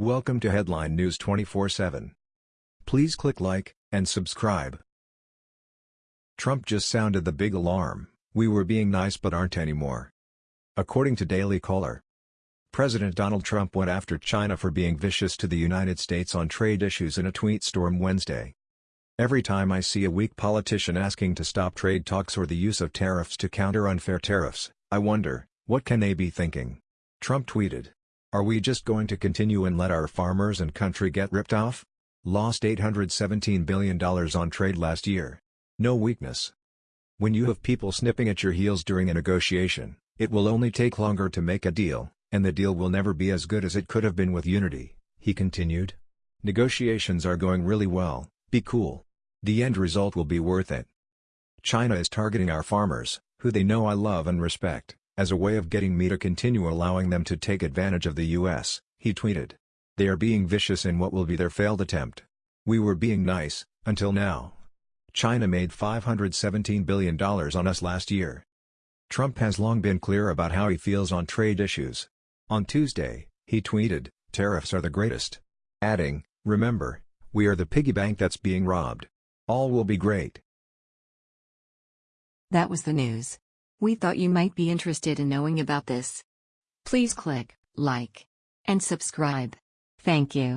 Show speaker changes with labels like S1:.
S1: Welcome to Headline News 24/7. Please click like and subscribe. Trump just sounded the big alarm. We were being nice but aren't anymore. According to Daily Caller, President Donald Trump went after China for being vicious to the United States on trade issues in a tweet storm Wednesday. Every time I see a weak politician asking to stop trade talks or the use of tariffs to counter unfair tariffs, I wonder, what can they be thinking? Trump tweeted. Are we just going to continue and let our farmers and country get ripped off? Lost $817 billion on trade last year. No weakness. When you have people snipping at your heels during a negotiation, it will only take longer to make a deal, and the deal will never be as good as it could have been with Unity, he continued. Negotiations are going really well, be cool. The end result will be worth it. China is targeting our farmers, who they know I love and respect as a way of getting me to continue allowing them to take advantage of the US, he tweeted. They are being vicious in what will be their failed attempt. We were being nice, until now. China made $517 billion on us last year. Trump has long been clear about how he feels on trade issues. On Tuesday, he tweeted, tariffs are the greatest. Adding, remember, we are the piggy bank that's being robbed. All will be great.
S2: That was the news. We thought you might be interested in knowing about this. Please click like and subscribe. Thank you.